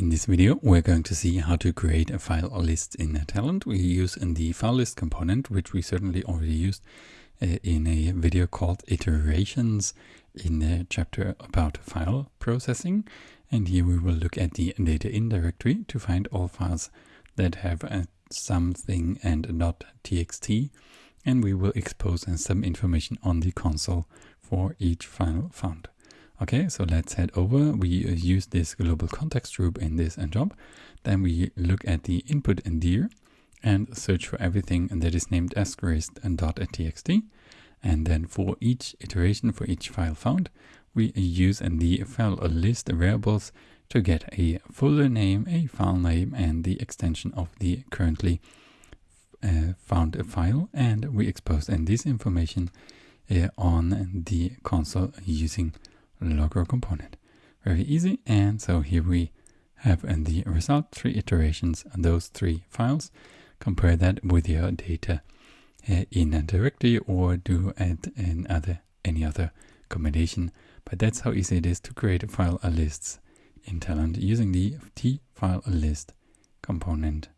In this video, we're going to see how to create a file list in Talend. We use in the file list component, which we certainly already used uh, in a video called iterations in the chapter about file processing. And here we will look at the data in directory to find all files that have a something and .txt. And we will expose some information on the console for each file found. Okay, so let's head over. We uh, use this global context group in this job. Then we look at the input in dir and search for everything that is named asterisk and dot .txt. And then for each iteration, for each file found, we use the file list variables to get a folder name, a file name, and the extension of the currently uh, found file. And we expose this information uh, on the console using logger component. Very easy. And so here we have in the result three iterations on those three files. Compare that with your data uh, in a directory or do it in other any other combination. But that's how easy it is to create file lists in Talend using the t file list component